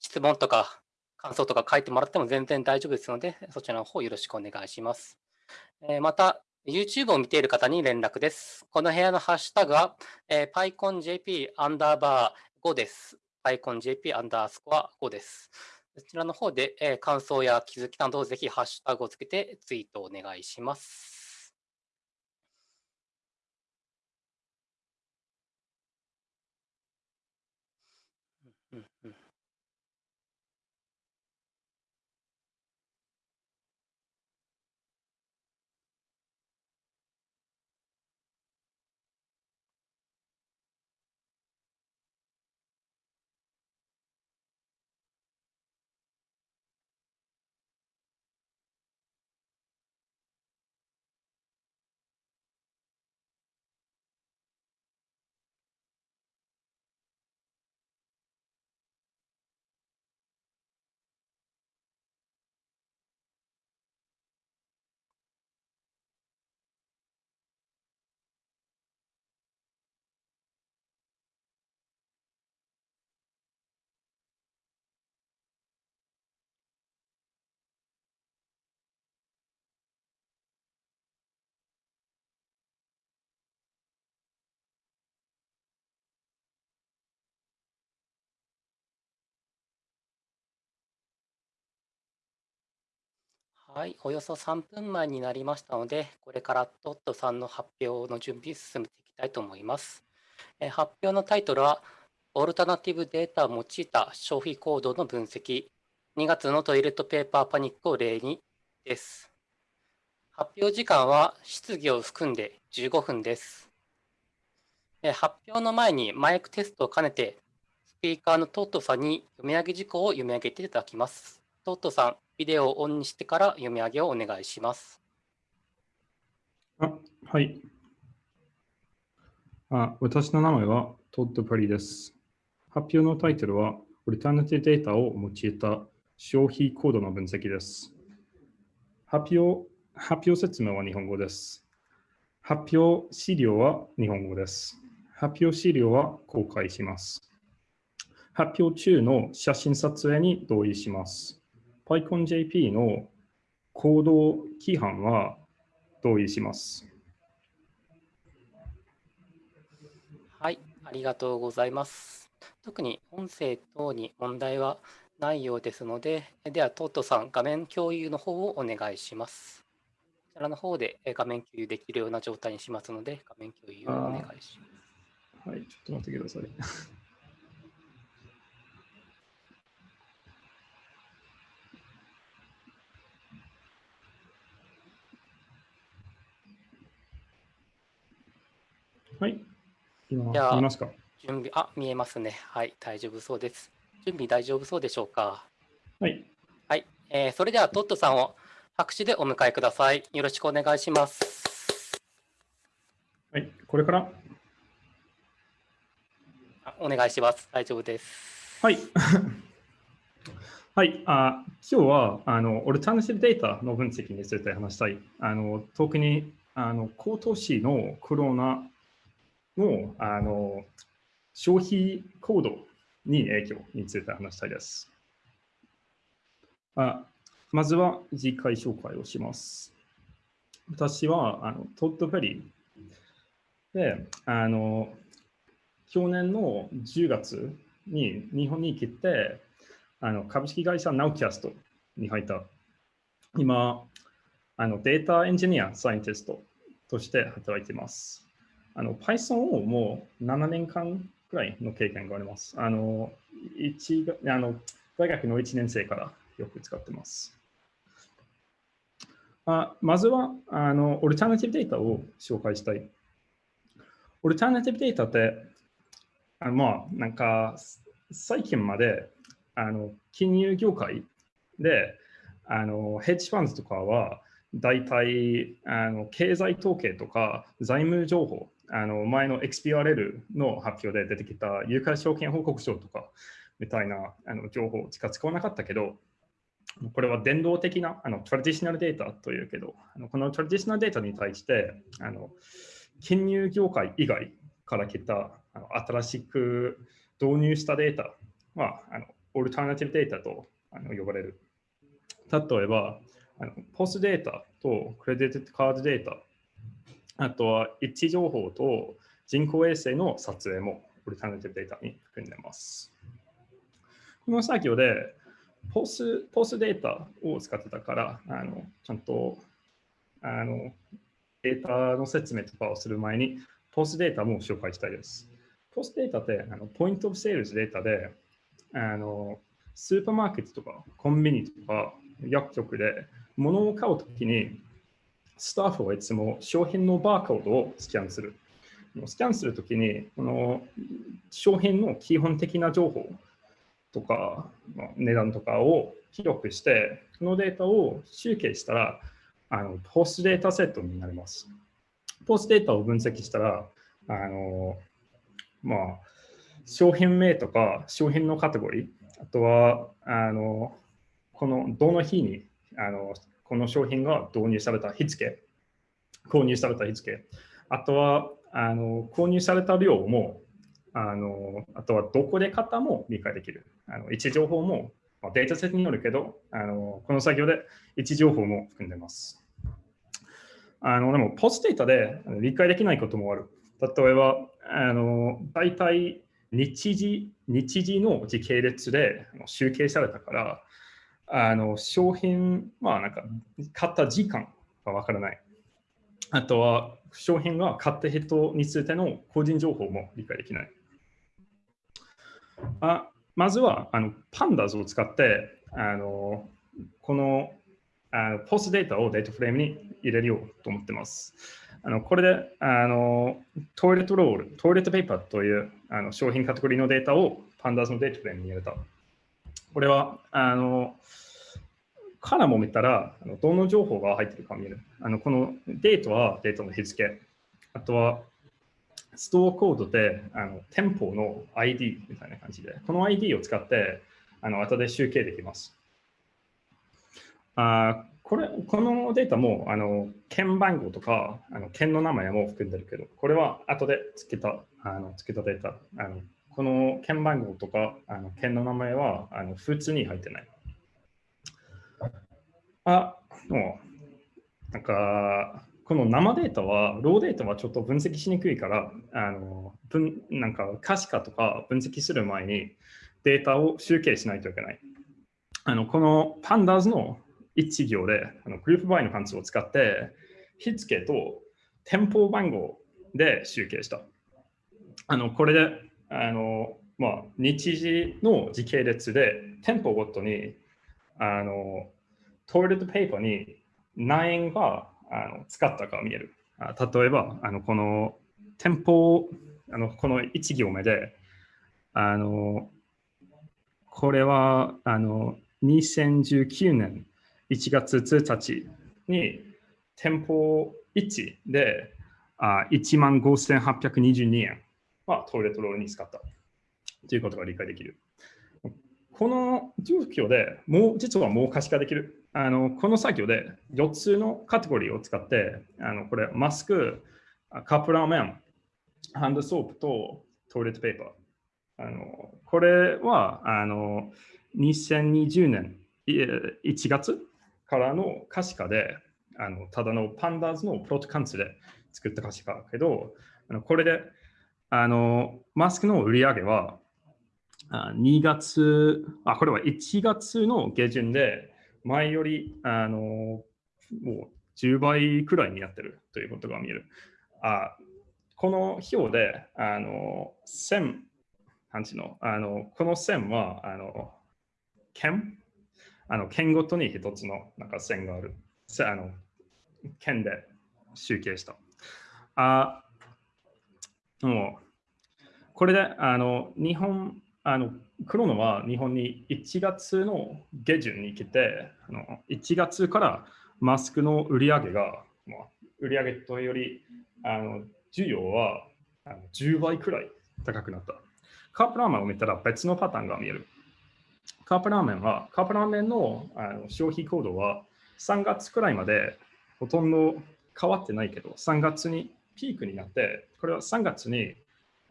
質問とか感想とか書いてもらっても全然大丈夫ですので、そちらの方よろしくお願いします。えー、また、YouTube を見ている方に連絡です。この部屋のハッシュタグは、えー、PyConJP アンダーバー5です。PyConJP アンダースコア5です。こちらの方で、えー、感想や気づきなどをぜひハッシュタグをつけてツイートをお願いします。はい、およそ3分前になりましたので、これからトットさんの発表の準備進めていきたいと思います。え発表のタイトルは、オルタナティブデータを用いた消費行動の分析、2月のトイレットペーパーパニックを例にです。発表時間は質疑を含んで15分です。え発表の前にマイクテストを兼ねて、スピーカーのトットさんに読み上げ事項を読み上げていただきます。トットさん、ビデオをオンにしてから読み上げをお願いします。あはい。あ私の名前はトッド・パリです。発表のタイトルは、オルタナティデータを用いた消費コードの分析です。発表発表説明は日本語です。発表資料は日本語です。発表資料は公開します。発表中の写真撮影に同意します。PyConJP の行動規範は同意します。はい、ありがとうございます。特に音声等に問題はないようですので、では、トートさん、画面共有の方をお願いします。こちらの方で画面共有できるような状態にしますので、画面共有をお願いします。はい、ちょっと待ってください。はい。今、見えますか？準備、あ、見えますね。はい、大丈夫そうです。準備大丈夫そうでしょうか？はい。はい、えー、それではトットさんを拍手でお迎えください。よろしくお願いします。はい、これから？お願いします。大丈夫です。はい。はい、あ今日はあのオルタナティブデータの分析について話したい。あの特にあの今年のコロナのあの消費行動に影響について話したいです。あまずは次回紹介をします。私はあのトッドフェリーであの去年の10月に日本に来てあの株式会社ナウキャストに入った。今あのデータエンジニア、サイエンティストとして働いています。あの Python をもう7年間くらいの経験があります。あの一あの大学の1年生からよく使ってます。あまずはあのオルタナティブデータを紹介したい。オルタナティブデータってあのまあなんか最近まであの金融業界であのヘッジファンズとかは大体あの経済統計とか財務情報あの前の XPRL の発表で出てきた有価証券報告書とかみたいなあの情報しか使わなかったけど、これは伝統的なあのトラディショナルデータというけど、あのこのトラディショナルデータに対してあの金融業界以外から来たあの新しく導入したデータはあのオルタナティブデータとあの呼ばれる。例えば、あのポスデータとクレジットカードデータ、あとは一致情報と人工衛星の撮影もオルタナティブデータに含んでいます。この作業でポスポスデータを使ってたから、あのちゃんとあのデータの説明とかをする前に、ポスデータも紹介したいです。ポスデータってあのポイントオブセールスデータで、あのスーパーマーケットとかコンビニとか薬局で物を買うときに、スタッフはいつも商品のバーコードをスキャンする。スキャンするときに、この商品の基本的な情報とか、まあ値段とかを記録して、このデータを集計したら、あのポスデータセットになります。ポスデータを分析したら、あのまあ、商品名とか商品のカテゴリー、あとはあのこのどの日にあのこの商品が導入された日付、購入された日付、あとはあの購入された量もあの、あとはどこで買ったも理解できる。あの位置情報も、まあ、データセットによるけどあの、この作業で位置情報も含んでます。あのでも、ポスデータで理解できないこともある。例えば、あの大体日時日時の時系列で集計されたから、あの商品、まあなんか買った時間がわからない。あとは商品が買った人についての個人情報も理解できない。あまずはあのパンダズを使ってあのこのあのポスデータをデータフレームに入れようと思ってます。あのこれであのトイレットロール、トイレットペーパーというあの商品カテゴリーのデータをパンダズのデータフレームに入れた。これはあのからも見たら、どの情報が入ってるか見える。あのこのデータはデータの日付。あとはストアコードであの店舗の ID みたいな感じで、この ID を使ってあの後で集計できます。あこれこのデータもあの県番号とかあの県の名前も含んでるけど、これは後でつけたあのつけたデータ。あのこの県番号とかあの県の名前はあの普通に入ってない。あ、もう、なんか、この生データは、ローデータはちょっと分析しにくいから、あの分なんか可視化とか分析する前にデータを集計しないといけない。あのこのパンダーズの一行で、あのグループバイの関数を使って、日付と店舗番号で集計した。あのこれで、あのまあ、日時の時系列で店舗ごとにあのトイレットペーパーに何円があの使ったか見える。あ例えば、あのこの店舗、あのこの1行目で、あのこれはあの2019年1月1日に店舗1であ1万5822円はトイレットロールに使ったということが理解できる。この状況でもう実はもう可視化できる。あのこの作業で4つのカテゴリーを使って、あのこれマスク、カップラーメン、ハンドソープとトイレットペーパー。あのこれはあの2020年1月からの可視化で、あのただのパンダーズのプロト関数で作った可視化だけど、あのこれであのマスクの売り上げは2月、あ、これは1月の下旬で、前よりあのもう10倍くらいになってるということが見える。あこの表で、あの線、なんちの、あのこの線は、あの県あの県ごとに一つのなんか線がある。あの県で集計した。あもうこれであの日本あの来るのは日本に1月の下旬に来て、あの1月からマスクの売り上げが、まあ、売り上げというより、あの需要はあの10倍くらい高くなった。カップラーメンを見たら別のパターンが見える。カップラーメンは、カップラーメンのあの消費行動は3月くらいまでほとんど変わってないけど、3月にピークになって、これは3月に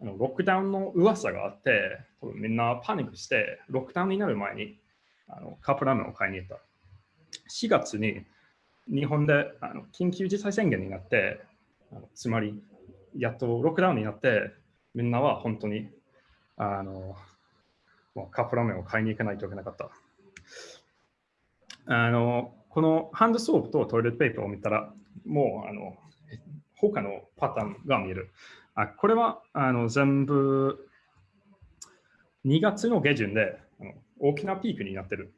あのロックダウンの噂があって、多分みんなパニックして、ロックダウンになる前にあのカップラーメンを買いに行った。4月に日本であの緊急事態宣言になって、あのつまりやっとロックダウンになって、みんなは本当にあのもうカップラーメンを買いに行かないといけなかった。あのこのハンドソープとトイレットペーパーを見たら、もうあの他のパターンが見える。あこれはあの全部2月の下旬であの大きなピークになってる。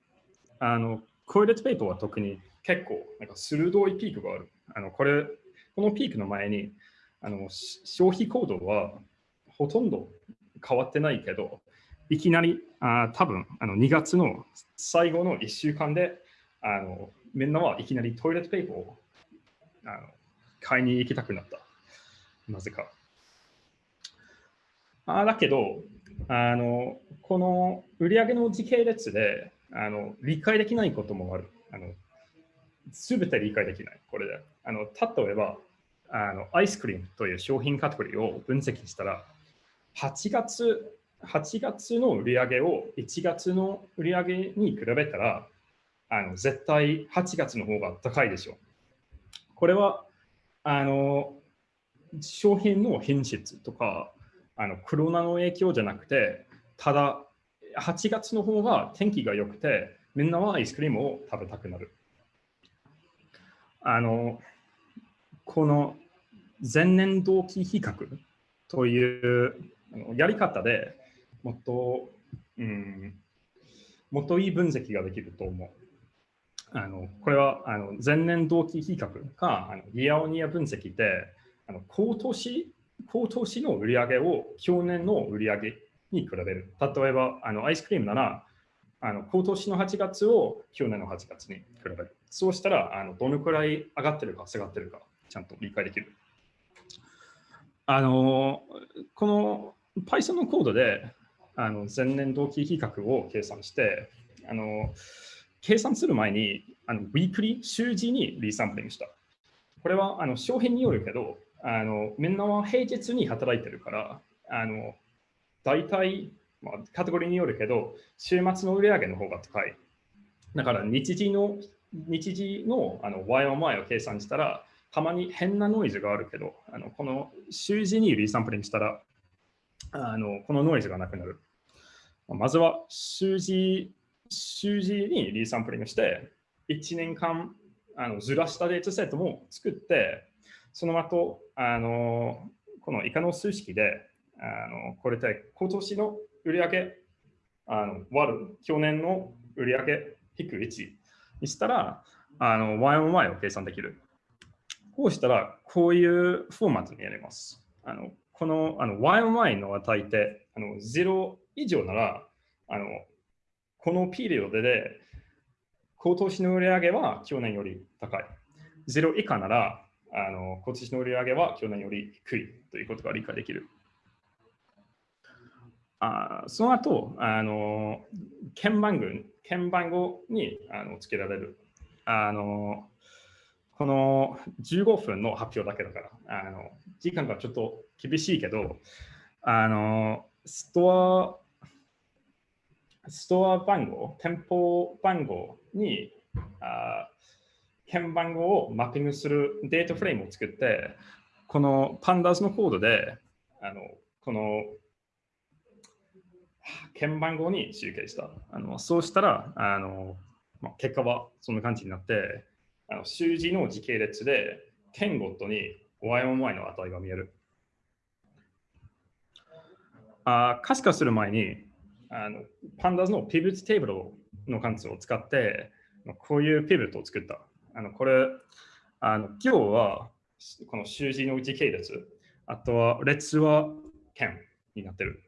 あのトイレットペーパーは特に結構なんか鋭いピークがある。あのこれこのピークの前にあの消費行動はほとんど変わってないけど、いきなりあ多分あの2月の最後の1週間であのみんなはいきなりトイレットペーパーをあの買いに行きたくなった。なぜか。あだけどあの、この売上の時系列であの理解できないこともある。あのすべて理解できない。これで。あの例えばあの、アイスクリームという商品カテゴリーを分析したら、8月 ,8 月の売り上げを1月の売り上げに比べたら、あの絶対8月の方が高いでしょう。これはあの商品の品質とかあのコロナの影響じゃなくて、ただ8月の方が天気が良くて、みんなはアイスクリームを食べたくなる。あのこの前年同期比較というやり方でもっと、うん、もっといい分析ができると思う。あのこれはあの前年同期比較かあのイヤオニア分析であの今年今年の売り上げを去年の売り上げに比べる。例えばあのアイスクリームならあの今年の8月を去年の8月に比べる。そうしたらあのどのくらい上がってるか下がってるかちゃんと理解できる。あのこの Python のコードであの前年同期比較を計算してあの計算する前にあのウィークリー週次にリサンプリングした。これはあの商品によるけどあのみんなは平日に働いてるからあの大体、まあ、カテゴリーによるけど週末の売上の方が高い。だから日時の日時のあの Y1Y を計算したらたまに変なノイズがあるけど、あのこの週次にリサンプリングしたら、あのこのノイズがなくなる。まずは週次週次にリサンプリングして、1年間あのずらしたデータセットも作って、その後、あのこの以下の数式で、あのこれで今年の売り上あの割る去年の売り上げ引く1にしたら、あの Y1Y を計算できる。こうしたら、こういうフォーマットにやります。あのこのあの Y1Y の値ってあの0以上なら、あのこのピリオドで今年の売り上げは去年より高い。0以下なら、あの今年の売り上げは去年より低いということが理解できる。あその後、あの鍵番号鍵番号にあのつけられる。あのこの15分の発表だけだから、あの時間がちょっと厳しいけど、あのストア、ストア番号、店舗番号にあ鍵番号をマッピングするデータフレームを作って、このパンダズのコードで、あのこの鍵番号に集計した。あのそうしたら、あのまあ、結果はそんな感じになって、あの数字の時系列で点ごとに Y1Y の値が見える。あ可視化する前にあの、パンダズの Pivot テーブルの関数を使って、こういう Pivot を作った。あのこれ、あの今日はこの数字の時系列、あとは列は点になってる。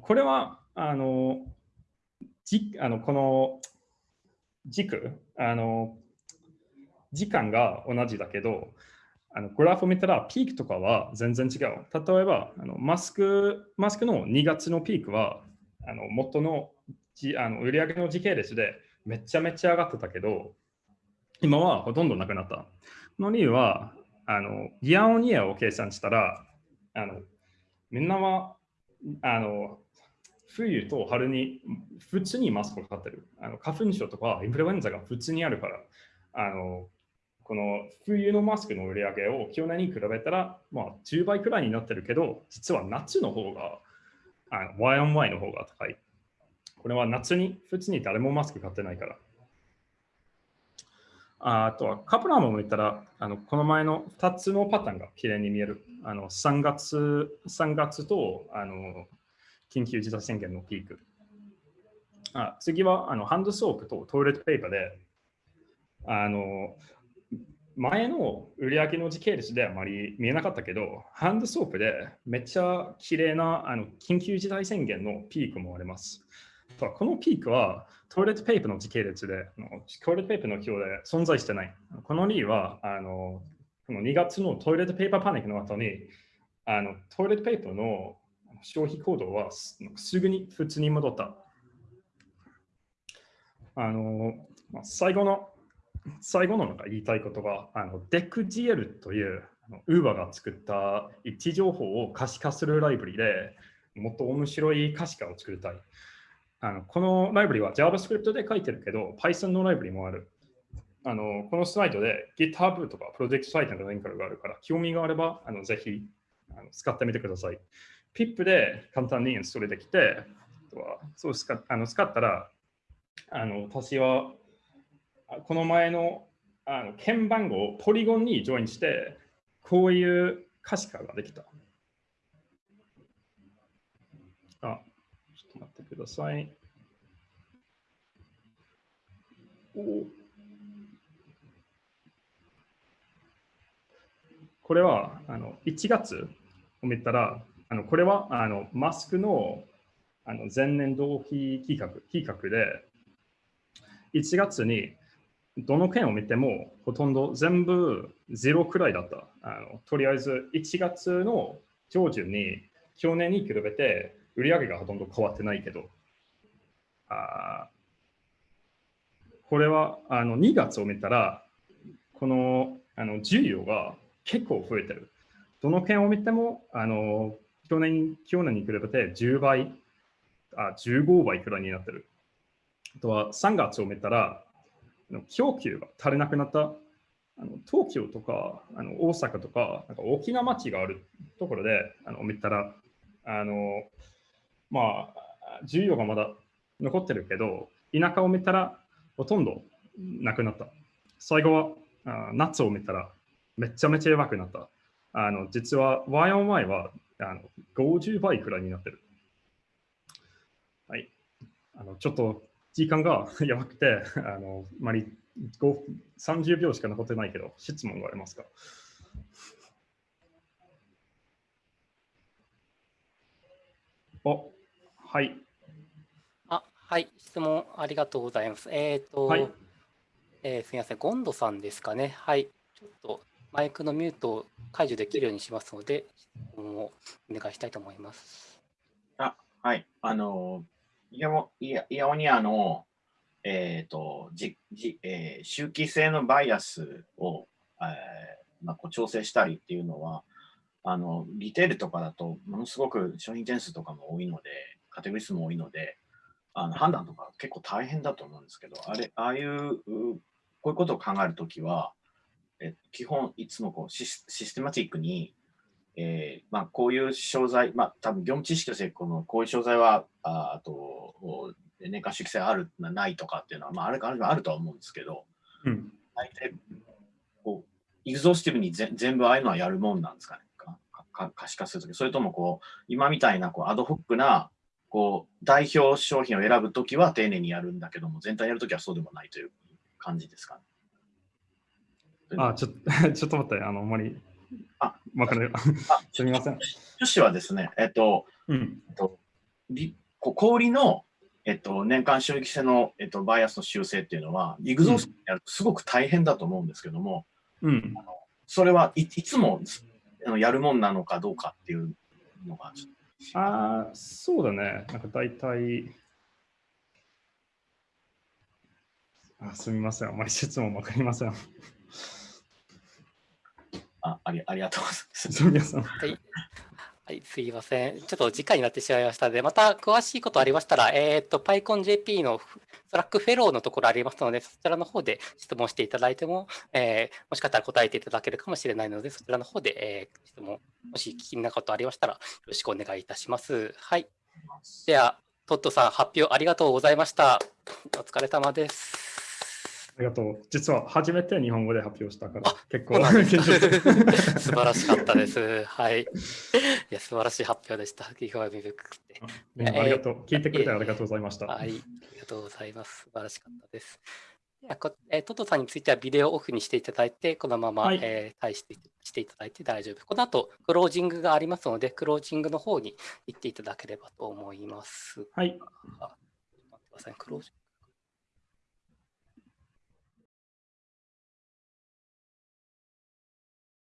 これは、あの、じあのこの軸あの、時間が同じだけど、あのグラフを見たらピークとかは全然違う。例えば、あのマスクマスクの2月のピークは、あの元のじあの売上の時系列でめちゃめちゃ上がってたけど、今はほとんどなくなった。の理由は、あのイヤオンイヤを計算したら、あのみんなはあの冬と春に普通にマスクをかかってる。あの花粉症とかインフルエンザが普通にあるから、あのこの冬のマスクの売り上げを去年に比べたら、まあ、10倍くらいになってるけど、実は夏の方が、あの Y on Y の方が高い。これは夏に普通に誰もマスク買ってないから。あとはカプラーも言ったら、あのこの前の2つのパターンが綺麗に見える。あの3月 ,3 月とあの緊急事態宣言のピーク。あ次はあのハンドソープとトイレットペーパーで、あの前の売り上げの時系列であまり見えなかったけど、ハンドソープでめっちゃ綺麗なあな緊急事態宣言のピークもあります。このピークはトイレットペーパーの時系列で、トイレットペーパーの表で存在してない。この理由は、あのこの2月のトイレットペーパーパニックの後に、あのトイレットペーパーの消費行動はすぐに普通に戻った。あの最後の最後のなんか言いたいことが、DeckGL というウーバーが作った位置情報を可視化するライブリでもっと面白い可視化を作りたい。あのこのライブリは JavaScript で書いてるけど、Python のライブリもある。あのこのスライドで GitHub とかプロジェクトサイトのリンクがあるから、興味があればあのぜひあの使ってみてください。PIP で簡単にインストールできて、そう使あの使ったら、あの私はこの前のあの鍵番号をポリゴンにジョインして、こういう可視化ができた。あ、ちょっと待ってください。おこれはあの1月を見たら、あのこれはあのマスクのあの前年同期企画企画で、1月にどの件を見てもほとんど全部ゼロくらいだった。あのとりあえず1月の上旬に去年に比べて売り上げがほとんど変わってないけど、あこれはあの2月を見たら、このあの需要が結構増えてる。どの件を見てもあの去年去年に比べて10倍、あ15倍くらいになってる。あとは3月を見たら、供給が足りなくなったあの東京とかあの大阪とかなんか大きな町があるところであの見たらあのまあ需要がまだ残ってるけど田舎を見たらほとんどなくなった。最後はあ夏を見たらめちゃめちゃ弱くなった。あの実は Y on Y はあの50倍くらいになってる。はい。あのちょっと時間が やばくて、あの、まり30秒しか残ってないけど、質問がありますか？お、はい。あ、はい、質問ありがとうございます。えっ、ー、と、はい、えー、すみません、ゴンドさんですかね。はい、ちょっとマイクのミュートを解除できるようにしますので、質問をお願いしたいと思います。あ、はい、あのイヤオニアの、えーとじじえー、周期性のバイアスを、えーまあ、こう調整したりっていうのはあのリテールとかだとものすごく商品点数とかも多いのでカテゴリー数も多いのであの判断とか結構大変だと思うんですけどあれああいうこういうことを考えるときはえ基本いつもこうシスシステマティックにえーまあ、こういう商材、まあ、多分業務知識としてこのこういう商材はああと年間周期性あるないとかっていうのは、まあ、あるあるあるとは思うんですけど、うん、大体こうイグゾースティブにぜ全部ああいうのはやるもんなんですかね。かか可視化するとき。それともこう今みたいなこうアドホックなこう代表商品を選ぶときは丁寧にやるんだけども全体やるときはそうでもないという感じですかね。あちょ ちょっと待って、あの、あまりあ、わかる。あ、すみません。趣旨はですね、えっと、うん、えっと、氷の、えっと、年間収益性の、えっと、バイアスの修正っていうのは、リグゾースやるとすごく大変だと思うんですけども、うん、あのそれはいいつもあのやるもんなのかどうかっていうのがああ、そうだね。なんか大体、あすみません。あまり質問わかりません。ああり ありがとうございます。はい。はい、すいません。ちょっと時間になってしまいましたので、また詳しいことありましたら、えっ、と、PyConJP のスラックフェローのところありますので、そちらの方で質問していただいても、えーもしかしたら答えていただけるかもしれないので、そちらの方で、えー質問、もし聞きなことありましたら、よろしくお願いいたします。はい。では、トットさん、発表ありがとうございました。お疲れ様です。ありがとう。実は初めて日本語で発表したからあ、結構 素晴らしかったです。はい。いや、素晴らしい発表でした。ありがとう。聞いてくれてありがとうございました。はい、ありがとうございます。素晴らしかったです。ではこえートトさんについてはビデオをオフにしていただいて、このまま、はいえー対してしていただいて大丈夫。この後、クロージングがありますので、クロージングの方に行っていただければと思います。はい。あ待ってください。クロージング